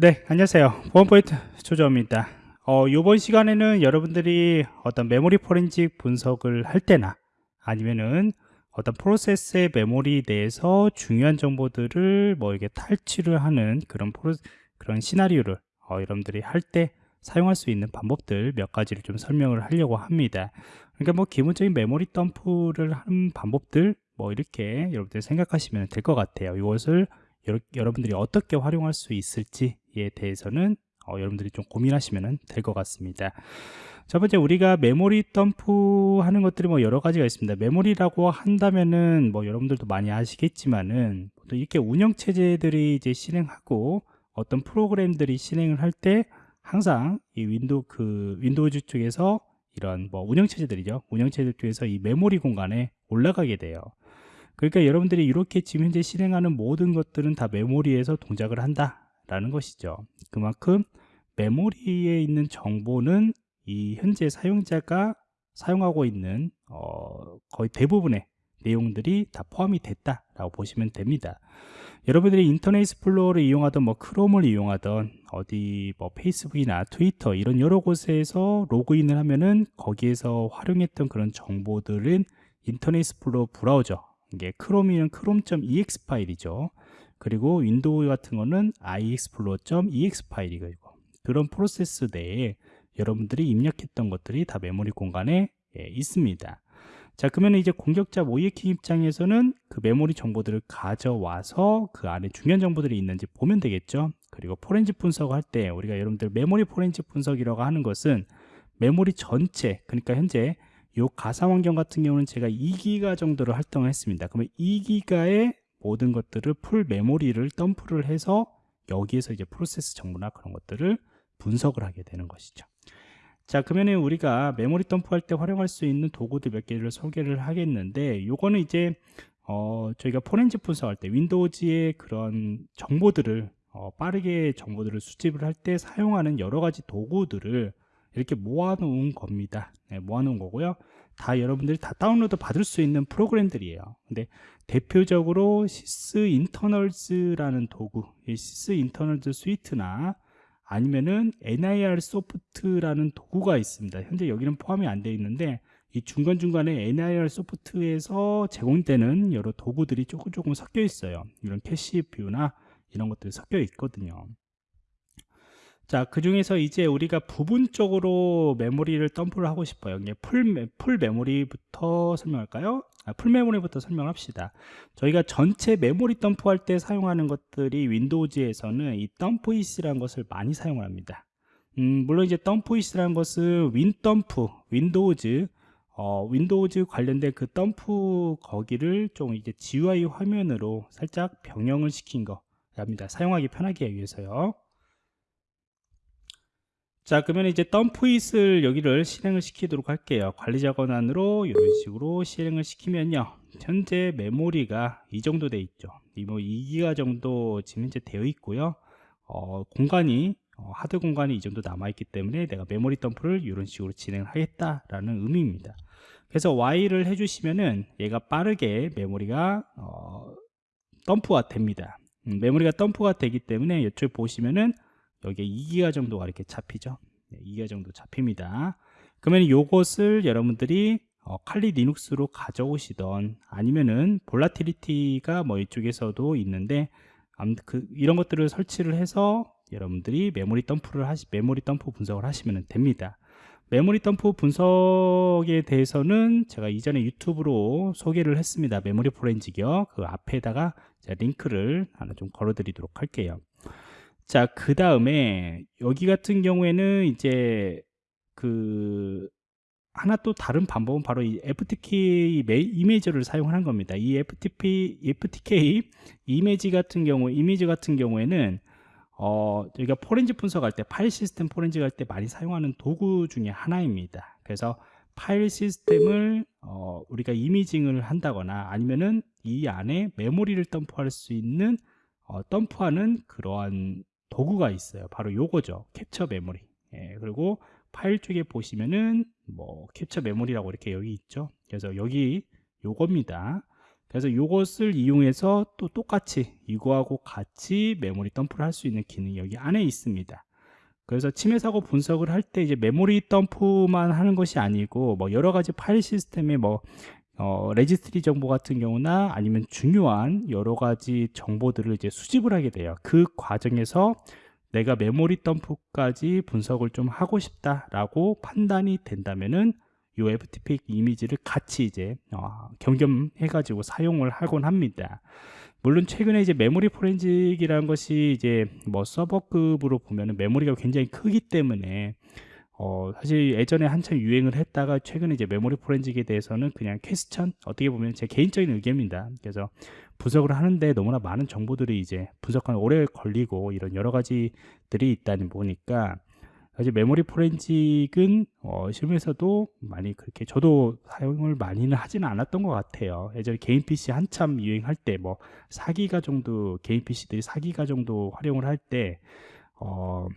네, 안녕하세요. 보안포인트 조정입니다. 어, 이번 시간에는 여러분들이 어떤 메모리 포렌식 분석을 할 때나 아니면은 어떤 프로세스의 메모리 내에서 중요한 정보들을 뭐 이게 탈취를 하는 그런 프로, 그런 시나리오를 어, 여러분들이 할 때 사용할 수 있는 방법들 몇 가지를 좀 설명을 하려고 합니다. 그러니까 뭐 기본적인 메모리 덤프를 하는 방법들 뭐 이렇게 여러분들 생각하시면 될 것 같아요. 이것을 여러, 분들이 어떻게 활용할 수 있을지에 대해서는 어, 여러분들이 좀 고민하시면 될 것 같습니다. 첫 번째 우리가 메모리 덤프 하는 것들이 뭐 여러 가지가 있습니다. 메모리라고 한다면은 뭐 여러분들도 많이 아시겠지만은 또 이렇게 운영 체제들이 이제 실행하고 어떤 프로그램들이 실행을 할 때 항상 이 윈도우 그 윈도우즈 쪽에서 이런 뭐 운영 체제들이죠. 운영 체제 쪽에서 이 메모리 공간에 올라가게 돼요. 그러니까 여러분들이 이렇게 지금 현재 실행하는 모든 것들은 다 메모리에서 동작을 한다 라는 것이죠. 그만큼 메모리에 있는 정보는 이 현재 사용자가 사용하고 있는 어, 거의 대부분의 내용들이 다 포함이 됐다 라고 보시면 됩니다. 여러분들이 Internet Explorer를 이용하던 뭐 크롬을 이용하던 어디 뭐 페이스북이나 트위터 이런 여러 곳에서 로그인을 하면은 거기에서 활용했던 그런 정보들은 Internet Explorer 브라우저 이게 크롬은 chrome.exe 파일이죠. 그리고 윈도우 같은 거는 iexplore.exe 파일이고 그런 프로세스 내에 여러분들이 입력했던 것들이 다 메모리 공간에 예, 있습니다. 자 그러면 이제 공격자 모의 해킹 입장에서는 그 메모리 정보들을 가져와서 그 안에 중요한 정보들이 있는지 보면 되겠죠. 그리고 포렌식 분석을 할 때 우리가 여러분들 메모리 포렌식 분석이라고 하는 것은 메모리 전체 그러니까 현재 요 가상 환경 같은 경우는 제가 2기가 정도로 활동을 했습니다. 그러면 2기가의 모든 것들을 full 메모리를 덤프를 해서 여기에서 이제 프로세스 정보나 그런 것들을 분석을 하게 되는 것이죠. 자 그러면 우리가 메모리 덤프할 때 활용할 수 있는 도구들 몇 개를 소개를 하겠는데 요거는 이제 어, 저희가 포렌식 분석할 때 Windows의 그런 정보들을 어, 빠르게 정보들을 수집을 할 때 사용하는 여러 가지 도구들을 이렇게 모아놓은 겁니다. 네, 모아놓은 거고요. 다 여러분들이 다 다운로드 받을 수 있는 프로그램들이에요. 근데 대표적으로 Sysinternals라는 도구 Sysinternals Suite나 아니면은 NirSoft라는 도구가 있습니다. 현재 여기는 포함이 안 되어 있는데 이 중간중간에 NirSoft에서 제공되는 여러 도구들이 조금 조금 섞여 있어요. 이런 cache view나 이런 것들이 섞여 있거든요 자, 그 중에서 이제 우리가 부분적으로 메모리를 덤프를 하고 싶어요. full, full 메모리부터 설명할까요? 아, full 메모리부터 설명합시다. 저희가 전체 메모리 덤프할 때 사용하는 것들이 Windows에서는 이 DumpIt이라는 것을 많이 사용을 합니다. 음, 물론 이제 DumpIt이라는 것은 WinDump, Windows, 어, Windows 관련된 그 덤프 거기를 좀 이제 GUI 화면으로 살짝 변형을 시킨 거 랍니다. 사용하기 편하게 위해서요. 자 그러면 이제 덤프잇을 여기를 실행을 시키도록 할게요. 관리자 권한으로 이런 식으로 실행을 시키면요. 현재 메모리가 이 정도 돼 있죠. 이뭐 2기가 정도 지금 현재 되어 있고요. 어, 공간이 어, 하드 공간이 이 정도 남아 있기 때문에 내가 메모리 덤프를 이런 식으로 진행을 하겠다라는 의미입니다. 그래서 Y를 해주시면은 얘가 빠르게 메모리가 어, 덤프가 됩니다. 음, 메모리가 덤프가 되기 때문에 이쪽 보시면은 여기에 2기가 정도가 이렇게 잡히죠? 2기가 정도 잡힙니다. 그러면 이것을 여러분들이 어, 칼리 리눅스로 가져오시던 아니면은 Volatility가 뭐 이쪽에서도 있는데 그, 이런 것들을 설치를 해서 여러분들이 메모리 덤프를 하시 메모리 덤프 분석을 하시면 됩니다. 메모리 덤프 분석에 대해서는 제가 이전에 유튜브로 소개를 했습니다. 메모리 포렌식이요. 그 앞에다가 링크를 하나 좀 걸어 드리도록 할게요 자, 그 다음에 여기 같은 경우에는 이제 그 하나 또 다른 방법은 바로 이 FTK 이미지를 사용하는 겁니다. 이 FTP, FTK 이미지 같은 경우, 이미지 같은 경우에는 어, 저희가 포렌지 분석할 때, 파일 시스템 포렌지 할때 많이 사용하는 도구 중에 하나입니다. 그래서 파일 시스템을 어, 우리가 이미징을 한다거나 아니면은 이 안에 메모리를 덤프할 수 있는 어, 덤프하는 그러한 도구가 있어요. 바로 요거죠. 캡처 메모리. 예, 그리고 파일 쪽에 보시면은 뭐 캡처 메모리라고 이렇게 여기 있죠. 그래서 여기 요겁니다. 그래서 이것을 이용해서 또 똑같이 이거하고 같이 메모리 덤프를 할 수 있는 기능이 여기 안에 있습니다. 그래서 침해 사고 분석을 할 때 이제 메모리 덤프만 하는 것이 아니고 뭐 여러 가지 파일 시스템의 뭐 어, 레지스트리 정보 같은 경우나 아니면 중요한 여러 가지 정보들을 이제 수집을 하게 돼요. 그 과정에서 내가 메모리 덤프까지 분석을 좀 하고 싶다라고 판단이 된다면은 이 FTK Imager를 같이 이제 어, 겸겸해 가지고 사용을 하곤 합니다. 물론 최근에 이제 메모리 포렌식이라는 것이 이제 뭐 서버급으로 보면은 메모리가 굉장히 크기 때문에 어, 사실 예전에 한참 유행을 했다가 최근에 이제 메모리 포렌직에 대해서는 그냥 퀘스천 어떻게 보면 제 개인적인 의견입니다. 그래서 분석을 하는데 너무나 많은 정보들이 이제 분석하는 오래 걸리고 이런 여러 가지들이 있다니 보니까 사실 메모리 포렌직은 어, 실무에서도 많이 그렇게 저도 사용을 많이는 하지는 않았던 것 같아요. 예전에 개인 PC 한참 유행할 때 뭐 4기가 정도 개인 PC들이 4기가 정도 활용을 할때 어,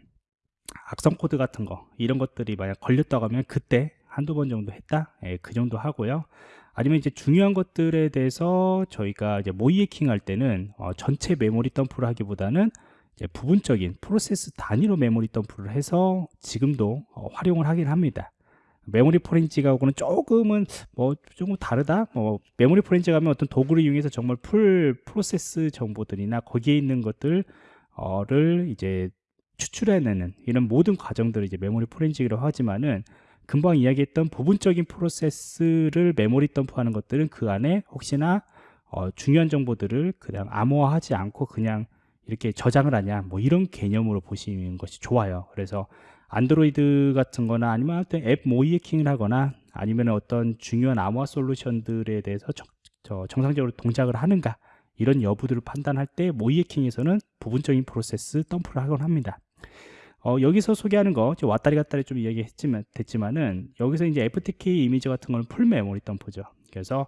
악성 코드 같은 거 이런 것들이 만약 걸렸다고 하면 그때 한두 번 정도 했다 예, 그 정도 하고요 아니면 이제 중요한 것들에 대해서 저희가 이제 모의 해킹 할 때는 어, 전체 메모리 덤프를 하기보다는 부분적인 프로세스 단위로 메모리 덤프를 해서 지금도 어, 활용을 하긴 합니다. 메모리 포렌식하고는 조금은 뭐 조금 다르다. 뭐 메모리 포렌식 하면 어떤 도구를 이용해서 정말 full 프로세스 정보들이나 거기에 있는 것들을 이제 추출해내는 이런 모든 과정들을 이제 메모리 포렌직이라고 하지만은 금방 이야기했던 부분적인 프로세스를 메모리 덤프하는 것들은 그 안에 혹시나 어, 중요한 정보들을 그냥 암호화하지 않고 그냥 이렇게 저장을 하냐 뭐 이런 개념으로 보시는 것이 좋아요. 그래서 안드로이드 같은 거나 아니면 어떤 앱 모의 해킹을 하거나 아니면 어떤 중요한 암호화 솔루션들에 대해서 정, 정상적으로 동작을 하는가 이런 여부들을 판단할 때 모의 해킹에서는 부분적인 프로세스 덤프를 하곤 합니다 어, 여기서 소개하는 거 왔다리 갔다리 좀 이야기했지만 됐지만은 여기서 이제 FTK 이미지 같은 거는 full 메모리 덤프죠. 그래서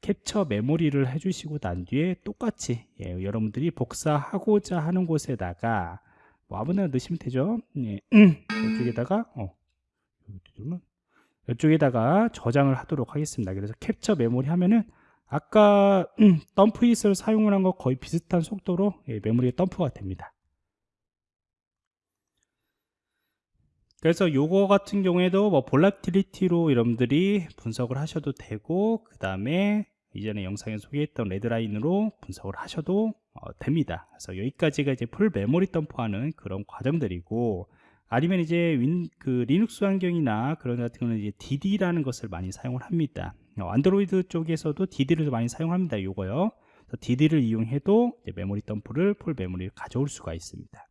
capture memory를 해주시고 난 뒤에 똑같이 예, 여러분들이 복사하고자 하는 곳에다가 뭐 아무나 넣으시면 되죠? 예. 이쪽에다가 어, 이쪽에다가 저장을 하도록 하겠습니다. 그래서 capture memory 하면은 아까 음, DumpIt을 사용을 한 거 거의 비슷한 속도로 예, 메모리가 덤프가 됩니다 그래서 요거 같은 경우에도 뭐 Volatility로 여러분들이 분석을 하셔도 되고 그 다음에 이전에 영상에 소개했던 Redline으로 분석을 하셔도 어, 됩니다. 그래서 여기까지가 이제 full 메모리 덤프하는 그런 과정들이고 아니면 이제 윈, 그 리눅스 환경이나 그런 같은 경우는 이제 DD라는 것을 많이 사용을 합니다. 어, 안드로이드 쪽에서도 DD를 많이 사용합니다. 요거요. DD를 이용해도 메모리 덤프를 full 메모리를 가져올 수가 있습니다.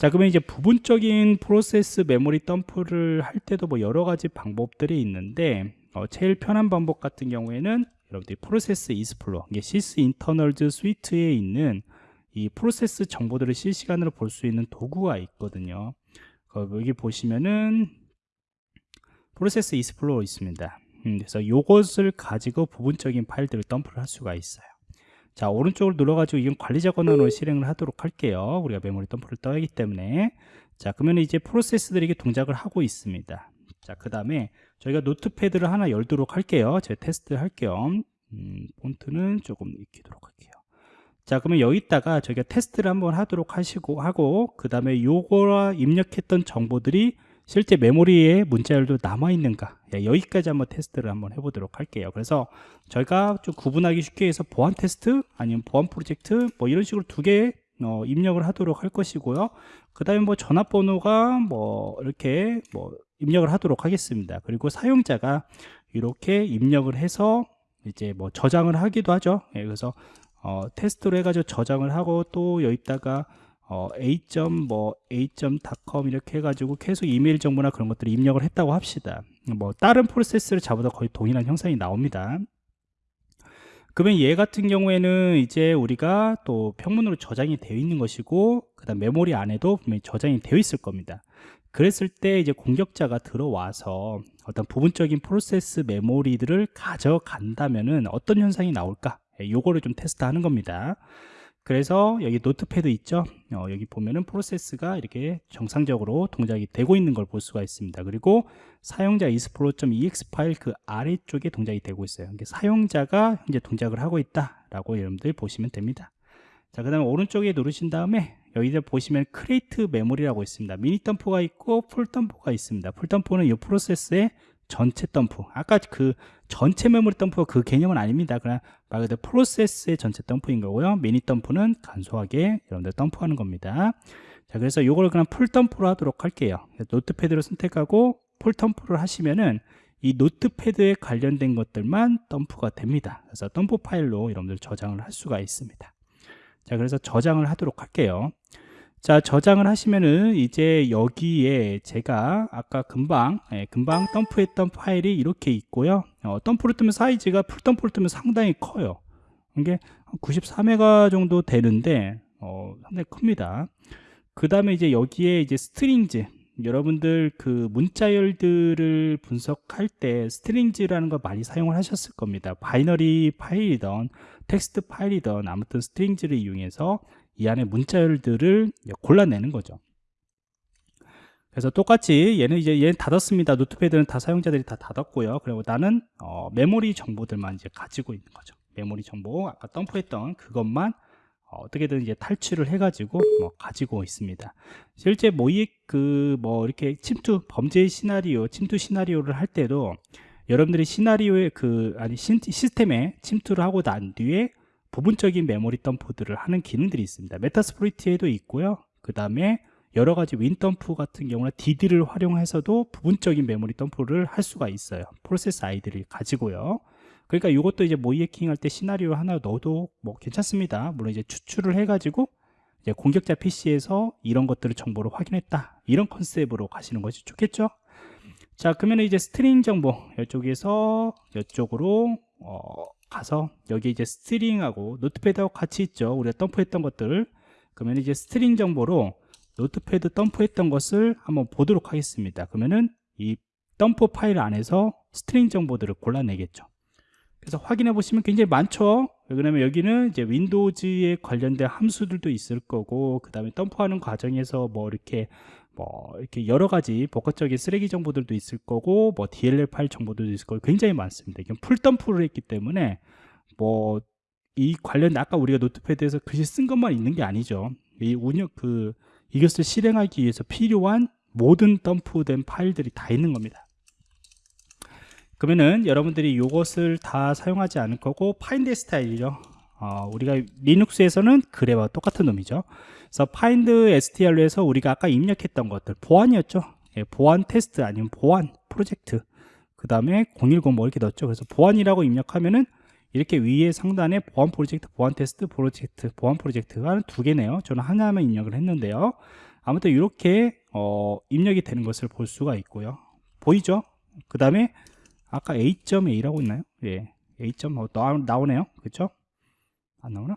자 그러면 이제 부분적인 프로세스 메모리 덤프를 할 때도 뭐 여러 가지 방법들이 있는데 어, 제일 편한 방법 같은 경우에는 여러분들이 Process Explorer 이게 Sysinternals Suite에 있는 이 프로세스 정보들을 실시간으로 볼 수 있는 도구가 있거든요. 여기 보시면은 Process Explorer 있습니다. 음, 그래서 이것을 가지고 부분적인 파일들을 덤프를 할 수가 있어요 자 오른쪽으로 눌러가지고 이건 관리자 권한으로 실행을 하도록 할게요. 우리가 메모리 덤프를 떠야기 때문에. 자 그러면 이제 프로세스들이 게 동작을 하고 있습니다. 자 그 다음에 저희가 노트패드를 하나 열도록 할게요. 제가 테스트 할게요 음, 폰트는 조금 익히도록 할게요. 자 그러면 여기다가 저희가 테스트를 한번 하도록 하시고 하고 그 다음에 요거와 입력했던 정보들이 실제 메모리에 문자열도 남아있는가? 예, 여기까지 한번 테스트를 한번 해보도록 할게요. 그래서 저희가 좀 구분하기 쉽게 해서 보안 테스트 아니면 보안 프로젝트 뭐 이런 식으로 두개 어, 입력을 하도록 할 것이고요. 그 다음에 뭐 전화번호가 뭐 이렇게 뭐 입력을 하도록 하겠습니다. 그리고 사용자가 이렇게 입력을 해서 이제 뭐 저장을 하기도 하죠. 예, 그래서 어, 테스트로 해가지고 저장을 하고 또 여기다가 어, a.뭐 뭐 a.com 이렇게 해가지고 계속 이메일 정보나 그런 것들을 입력을 했다고 합시다 뭐 다른 프로세스를 잡아도 거의 동일한 형상이 나옵니다 그러면 얘 같은 경우에는 이제 우리가 또 평문으로 저장이 되어 있는 것이고 그 다음 메모리 안에도 분명히 저장이 되어 있을 겁니다 그랬을 때 이제 공격자가 들어와서 어떤 부분적인 프로세스 메모리들을 가져간다면은 어떤 현상이 나올까? 예, 요거를 좀 테스트하는 겁니다. 그래서 여기 Notepad 있죠 어, 여기 보면은 프로세스가 이렇게 정상적으로 동작이 되고 있는 걸 볼 수가 있습니다 그리고 사용자 explorer.exe 파일 그 아래쪽에 동작이 되고 있어요 이게 사용자가 현재 동작을 하고 있다 라고 여러분들 보시면 됩니다 자, 그 다음에 오른쪽에 누르신 다음에 여기서 보시면 create memory라고 있습니다. 미니 덤프가 있고 full 덤프가 있습니다. full 덤프는 이 프로세스의 전체 덤프. 아까 그 전체 메모리 덤프가 그 개념은 아닙니다. 그냥 말 그대로 프로세스의 전체 덤프인 거고요. 미니 덤프는 간소하게 여러분들 덤프하는 겁니다. 자, 그래서 이걸 그냥 full 덤프로 하도록 할게요. Notepad로 선택하고 full 덤프를 하시면은 이 Notepad에 관련된 것들만 덤프가 됩니다. 그래서 덤프 파일로 여러분들 저장을 할 수가 있습니다. 자 그래서 저장을 하도록 할게요 자 저장을 하시면은 이제 여기에 제가 아까 금방 예, 금방 덤프했던 파일이 이렇게 있고요. 어, 덤프를 뜨면 사이즈가 full 덤프를 뜨면 상당히 커요. 이게 94메가 정도 되는데 어, 상당히 큽니다. 그 다음에 이제 여기에 이제 strings. 여러분들 그 문자열들을 분석할 때 strings라는 걸 많이 사용을 하셨을 겁니다. 바이너리 파일이던 텍스트 파일이든 아무튼 strings를 이용해서 이 안에 문자열들을 골라내는 거죠. 그래서 똑같이 얘는 이제 얘는 닫았습니다. Notepad는 다 사용자들이 다 닫았고요. 그리고 나는 어, 메모리 정보들만 이제 가지고 있는 거죠. 메모리 정보 아까 덤프했던 그것만 어떻게든 이제 탈출을 해가지고 뭐 가지고 있습니다. 실제 모의 그뭐 이렇게 침투 범죄 시나리오, 침투 시나리오를 할 때도 여러분들이 시나리오에 그 아니 시스템에 침투를 하고 난 뒤에 부분적인 메모리 덤프들을 하는 기능들이 있습니다. Metasploit에도 있고요. 그 다음에 여러 가지 WinDump 같은 경우는 DD를 활용해서도 부분적인 메모리 덤프를 할 수가 있어요. 프로세스 아이디들을 가지고요. 그러니까 이것도 이제 모의 해킹 할 때 시나리오 하나 넣어도 뭐 괜찮습니다. 물론 이제 추출을 해가지고 이제 공격자 PC에서 이런 것들을 정보를 확인했다. 이런 컨셉으로 가시는 것이 좋겠죠? 자 그러면 이제 string 정보 이쪽에서 이쪽으로 어, 가서 여기 이제 string하고 Notepad하고 같이 있죠. 우리가 덤프했던 것들. 그러면 이제 string 정보로 Notepad 덤프했던 것을 한번 보도록 하겠습니다. 그러면은 이 덤프 파일 안에서 string 정보들을 골라내겠죠. 그래서 확인해 보시면 굉장히 많죠. 왜냐면 여기는 이제 Windows에 관련된 함수들도 있을 거고 그 다음에 덤프하는 과정에서 뭐 이렇게 뭐 이렇게 여러 가지 복합적인 쓰레기 정보들도 있을 거고 뭐 DLL 파일 정보들도 있을 거고 굉장히 많습니다. 이건 full 덤프를 했기 때문에 뭐 이 관련 아까 우리가 Notepad에서 글씨 쓴 것만 있는 게 아니죠. 이 운영 그 이것을 실행하기 위해서 필요한 모든 덤프된 파일들이 다 있는 겁니다. 그러면은 여러분들이 이것을 다 사용하지 않을 거고 find str이죠. 어, 우리가 리눅스에서는 grep와 똑같은 놈이죠. 그래서 find str로 해서 우리가 아까 입력했던 것들 보안이었죠. 예, 보안 테스트 아니면 보안 프로젝트 그 다음에 010 뭐 이렇게 넣었죠. 그래서 보안이라고 입력하면은 이렇게 위에 상단에 보안 프로젝트, 보안 테스트, 프로젝트, 보안 프로젝트가 두 개네요. 저는 하나만 입력을 했는데요. 아무튼 이렇게 어, 입력이 되는 것을 볼 수가 있고요. 보이죠? 그 다음에 아까 A.A라고 있나요? 예, A. 뭐 나오네요. 그렇죠? 안 나오나?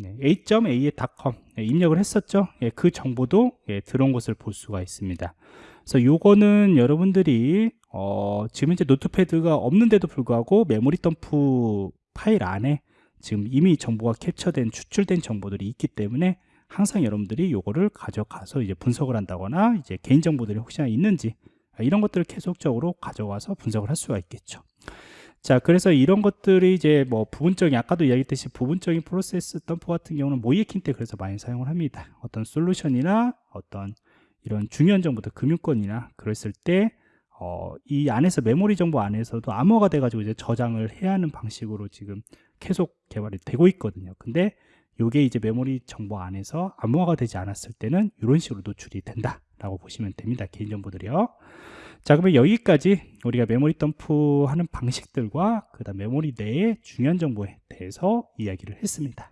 네, a.a의 .com 네, 입력을 했었죠. 예, 그 정보도 예, 들어온 것을 볼 수가 있습니다. 그래서 요거는 여러분들이 어, 지금 이제 노트패드가 없는데도 불구하고 메모리 덤프 파일 안에 지금 이미 정보가 캡처된 추출된 정보들이 있기 때문에 항상 여러분들이 요거를 가져가서 이제 분석을 한다거나 이제 개인 정보들이 혹시나 있는지 이런 것들을 계속적으로 가져와서 분석을 할 수가 있겠죠. 자, 그래서 이런 것들이 이제 뭐 부분적인 아까도 이야기했듯이 부분적인 프로세스 덤프 같은 경우는 모이에킹 때 그래서 많이 사용을 합니다. 어떤 솔루션이나 어떤 이런 중요한 정보들 금융권이나 그랬을 때 어, 이 안에서 메모리 정보 안에서도 암호가 돼가지고 이제 저장을 해야 하는 방식으로 지금 계속 개발이 되고 있거든요. 근데 이게 이제 메모리 정보 안에서 암호화가 되지 않았을 때는 이런 식으로 노출이 된다 라고 보시면 됩니다. 개인정보들이요. 자 그러면 여기까지 우리가 메모리 덤프 하는 방식들과 그 다음 메모리 내의 중요한 정보에 대해서 이야기를 했습니다